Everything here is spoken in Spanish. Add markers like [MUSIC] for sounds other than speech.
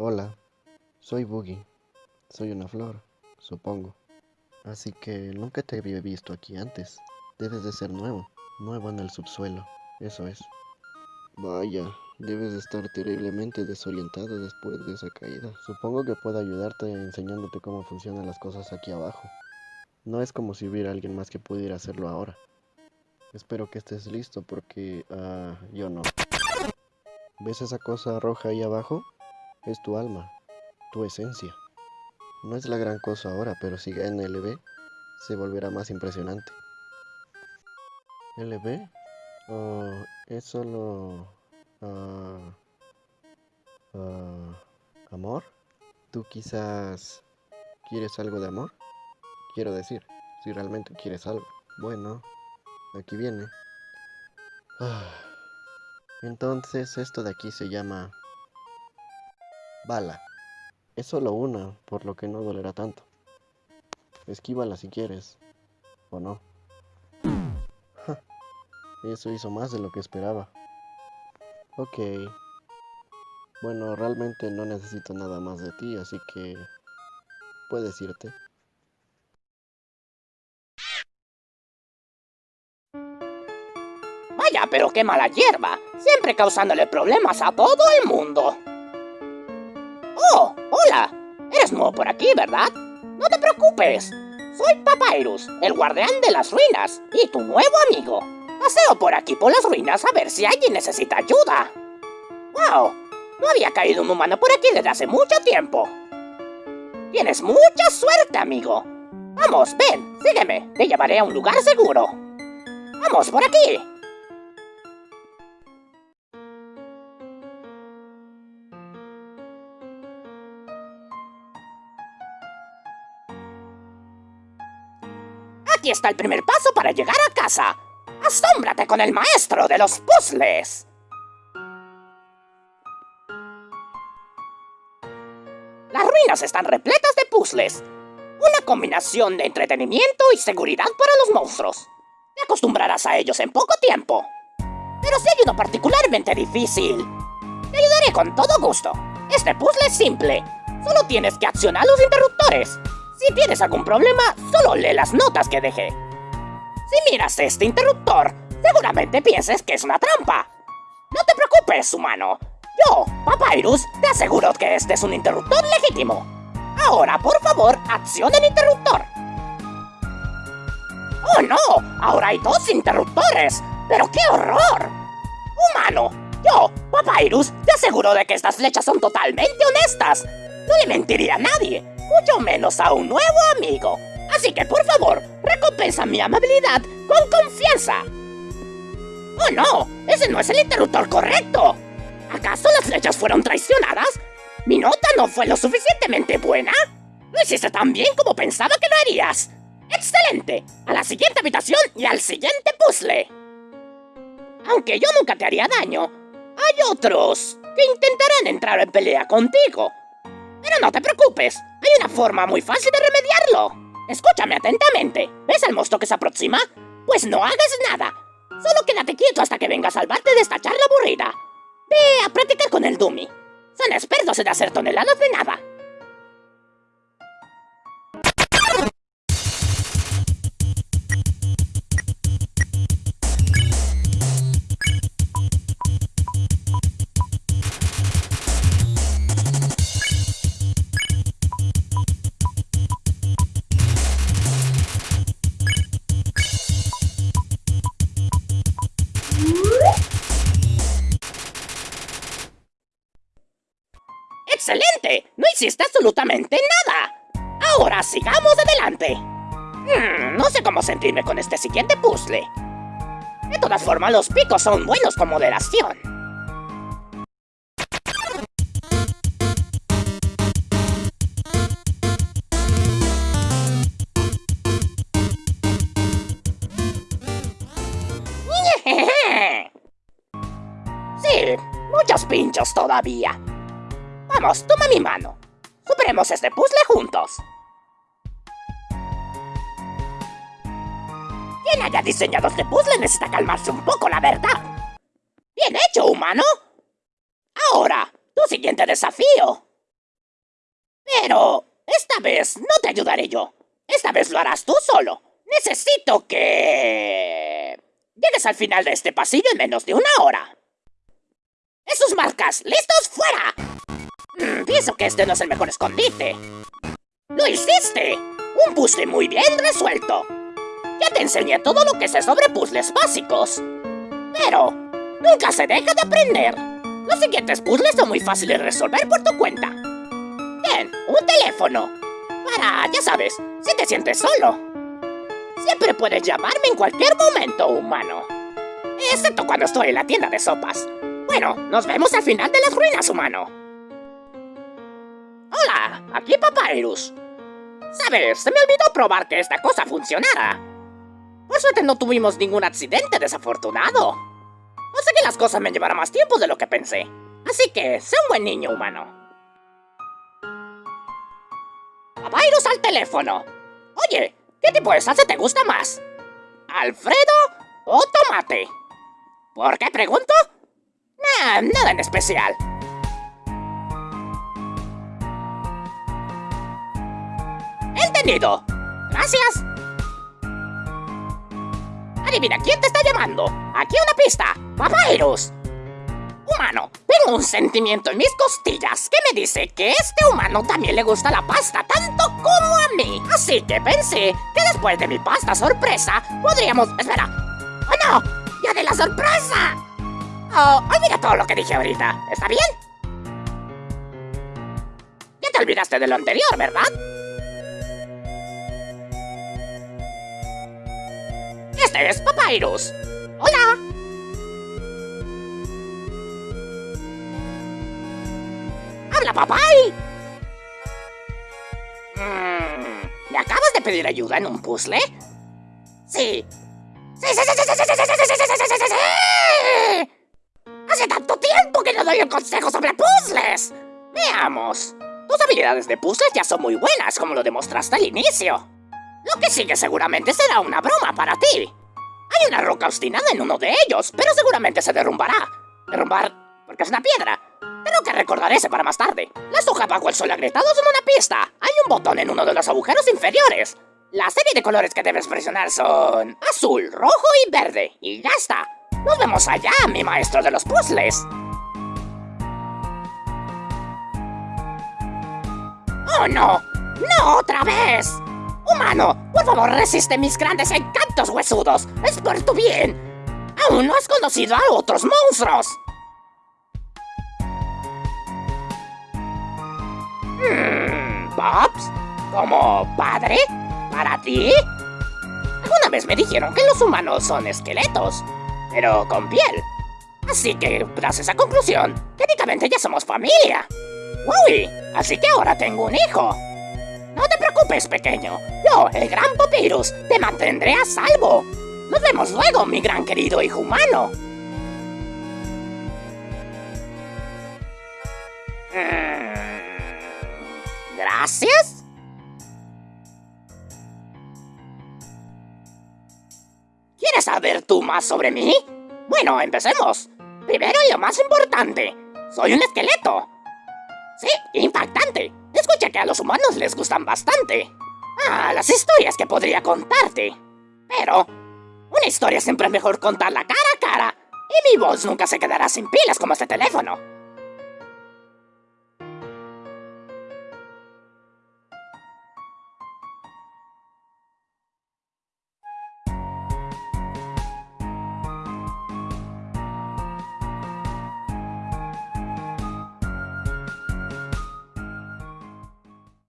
Hola, soy Boogie. Soy una flor, supongo. Así que nunca te había visto aquí antes. Debes de ser nuevo, nuevo en el subsuelo, eso es. Vaya, debes de estar terriblemente desorientado después de esa caída. Supongo que puedo ayudarte enseñándote cómo funcionan las cosas aquí abajo. No es como si hubiera alguien más que pudiera hacerlo ahora. Espero que estés listo porque ah, yo no. ¿Ves esa cosa roja ahí abajo? Es tu alma, tu esencia. No es la gran cosa ahora, pero si gana LB, se volverá más impresionante. ¿LB? Oh, es solo... ah, ¿Amor? ¿Tú quizás quieres algo de amor? Quiero decir, si realmente quieres algo. Bueno, aquí viene. Ah, entonces esto de aquí se llama... Bala. Es solo una, por lo que no dolerá tanto. Esquívala si quieres. ¿O no? Eso hizo más de lo que esperaba. Ok. Bueno, realmente no necesito nada más de ti, así que... Puedes irte. Vaya, pero qué mala hierba. Siempre causándole problemas a todo el mundo. Oh, hola. Eres nuevo por aquí, ¿verdad? No te preocupes. Soy Papyrus, el guardián de las ruinas, y tu nuevo amigo. Paseo por aquí por las ruinas a ver si alguien necesita ayuda. ¡Wow! No había caído un humano por aquí desde hace mucho tiempo. Tienes mucha suerte, amigo. Vamos, ven, sígueme. Te llevaré a un lugar seguro. Vamos, por aquí. Aquí está el primer paso para llegar a casa. Asómbrate con el maestro de los puzzles. Las ruinas están repletas de puzzles. Una combinación de entretenimiento y seguridad para los monstruos. Te acostumbrarás a ellos en poco tiempo. Pero si hay uno particularmente difícil, te ayudaré con todo gusto. Este puzzle es simple. Solo tienes que accionar los interruptores. Si tienes algún problema, solo lee las notas que dejé. Si miras este interruptor, seguramente pienses que es una trampa. No te preocupes, humano. Yo, Papyrus, te aseguro que este es un interruptor legítimo. Ahora, por favor, acciona el interruptor. ¡Oh, no! Ahora hay dos interruptores. ¡Pero qué horror! Humano, yo, Papyrus, te aseguro de que estas flechas son totalmente honestas. No le mentiría a nadie, mucho menos a un nuevo amigo. Así que, por favor, recompensa mi amabilidad con confianza. ¡Oh, no! ¡Ese no es el interruptor correcto! ¿Acaso las flechas fueron traicionadas? ¿Mi nota no fue lo suficientemente buena? ¿Lo hiciste tan bien como pensaba que lo harías? ¡Excelente! A la siguiente habitación y al siguiente puzzle. Aunque yo nunca te haría daño, hay otros que intentarán entrar en pelea contigo. Pero no te preocupes, hay una forma muy fácil de remediarlo. Escúchame atentamente. ¿Ves al monstruo que se aproxima? Pues no hagas nada. Solo quédate quieto hasta que venga a salvarte de esta charla aburrida. Ve a practicar con el Dummy. Son expertos en hacer toneladas de nada. No hiciste absolutamente nada. Ahora sigamos adelante. Hmm, no sé cómo sentirme con este siguiente puzzle. De todas formas, los picos son buenos con moderación. [LAUGHS] Sí, muchos pinchos todavía. Vamos, toma mi mano. Superemos este puzzle juntos. Quien haya diseñado este puzzle necesita calmarse un poco, la verdad. Bien hecho, humano. Ahora, tu siguiente desafío. Pero esta vez no te ayudaré yo. Esta vez lo harás tú solo. Necesito que... Llegues al final de este pasillo en menos de una hora. ¡Esos marcas! ¡Listos fuera! Pienso que este no es el mejor escondite. ¡Lo hiciste! Un puzzle muy bien resuelto. Ya te enseñé todo lo que sé sobre puzzles básicos. Pero, nunca se deja de aprender. Los siguientes puzzles son muy fáciles de resolver por tu cuenta. Bien, un teléfono. Para, ya sabes, si te sientes solo. Siempre puedes llamarme en cualquier momento, humano. Excepto cuando estoy en la tienda de sopas. Bueno, nos vemos al final de las ruinas, humano. Aquí Papyrus. Sabes, se me olvidó probar que esta cosa funcionara. Por suerte no tuvimos ningún accidente desafortunado. Sé que las cosas me llevarán más tiempo de lo que pensé. Así que, sé un buen niño humano. Papyrus al teléfono. Oye, ¿qué tipo de salsa te gusta más? ¿Alfredo o tomate? ¿Por qué pregunto? Nah, nada en especial. Entendido. Gracias. Adivina quién te está llamando. Aquí una pista. Papyrus. Humano, tengo un sentimiento en mis costillas que me dice que este humano también le gusta la pasta tanto como a mí. Así que pensé que después de mi pasta sorpresa podríamos... Espera. ¡Oh no! ¡Ya de la sorpresa! Oh, olvida todo lo que dije ahorita. ¿Está bien? Ya te olvidaste de lo anterior, ¿verdad? Este es Papyrus. ¡Hola! ¡Habla, papay! Mm, ¿Me acabas de pedir ayuda en un puzzle? Sí. ¡Sí, sí, sí, sí, sí, sí, sí, sí, sí, sí, sí, sí, sí, sí! ¡Hace tanto tiempo que no doy un consejo sobre puzzles! Veamos. Tus habilidades de puzzles ya son muy buenas, como lo demostraste al inicio. Lo que sigue seguramente será una broma para ti. Hay una roca obstinada en uno de ellos, pero seguramente se derrumbará. Derrumbar porque es una piedra. Tengo que recordar ese para más tarde. La soja bajo el sol agrietado son una pista. Hay un botón en uno de los agujeros inferiores. La serie de colores que debes presionar son azul, rojo y verde. Y ya está. Nos vemos allá, mi maestro de los puzzles. ¡Oh, no! ¡No otra vez! Humano, por favor, resiste mis grandes encantos huesudos. Es por tu bien. Aún no has conocido a otros monstruos. Hmm, ¿Pops? ¿Como padre? ¿Para ti? Alguna vez me dijeron que los humanos son esqueletos, pero con piel. Así que, tras esa conclusión, técnicamente ya somos familia. ¡Uy! Así que ahora tengo un hijo. Preocupes, pequeño. Yo, el gran Papyrus, te mantendré a salvo. Nos vemos luego, mi gran querido hijo humano. Mm, Gracias. ¿Quieres saber tú más sobre mí? Bueno, empecemos. Primero y lo más importante. Soy un esqueleto. Sí, impactante. Escucha que a los humanos les gustan bastante. Ah, las historias que podría contarte. Pero, una historia siempre es mejor contarla cara a cara. Y mi voz nunca se quedará sin pilas como este teléfono.